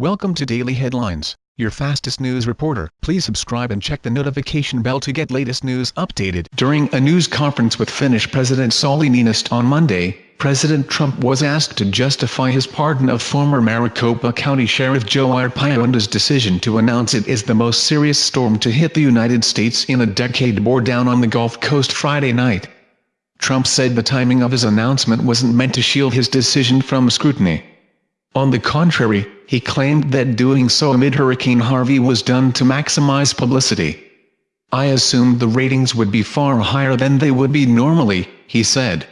Welcome to Daily Headlines, your fastest news reporter. Please subscribe and check the notification bell to get latest news updated. During a news conference with Finnish President Sauli Niinistö on Monday, President Trump was asked to justify his pardon of former Maricopa County Sheriff Joe Arpaio and his decision to announce it is the most serious storm to hit the United States in a decade bore down on the Gulf Coast Friday night. Trump said the timing of his announcement wasn't meant to shield his decision from scrutiny. On the contrary, he claimed that doing so amid Hurricane Harvey was done to maximize publicity. I assumed the ratings would be far higher than they would be normally, he said.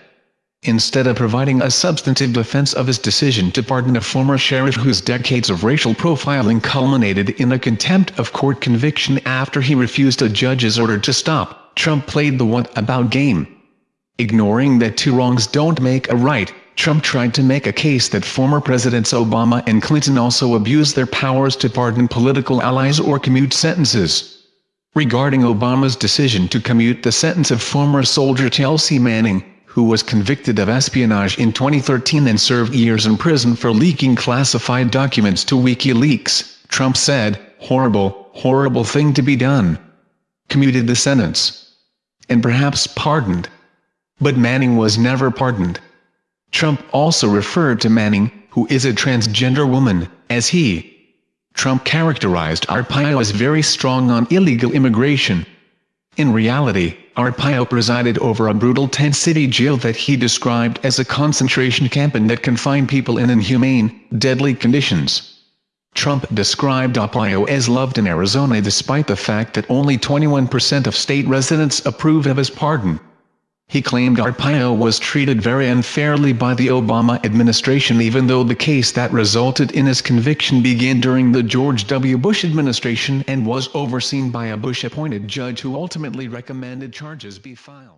Instead of providing a substantive defense of his decision to pardon a former sheriff whose decades of racial profiling culminated in a contempt of court conviction after he refused a judge's order to stop, Trump played the what about game. Ignoring that two wrongs don't make a right, Trump tried to make a case that former Presidents Obama and Clinton also abused their powers to pardon political allies or commute sentences. Regarding Obama's decision to commute the sentence of former soldier Chelsea Manning, who was convicted of espionage in 2013 and served years in prison for leaking classified documents to WikiLeaks, Trump said, horrible, horrible thing to be done. Commuted the sentence. And perhaps pardoned. But Manning was never pardoned. Trump also referred to Manning, who is a transgender woman, as he. Trump characterized Arpaio as very strong on illegal immigration. In reality, Arpaio presided over a brutal tent-city jail that he described as a concentration camp and that confined people in inhumane, deadly conditions. Trump described Arpaio as loved in Arizona despite the fact that only 21% of state residents approved of his pardon. He claimed Arpaio was treated very unfairly by the Obama administration even though the case that resulted in his conviction began during the George W. Bush administration and was overseen by a Bush-appointed judge who ultimately recommended charges be filed.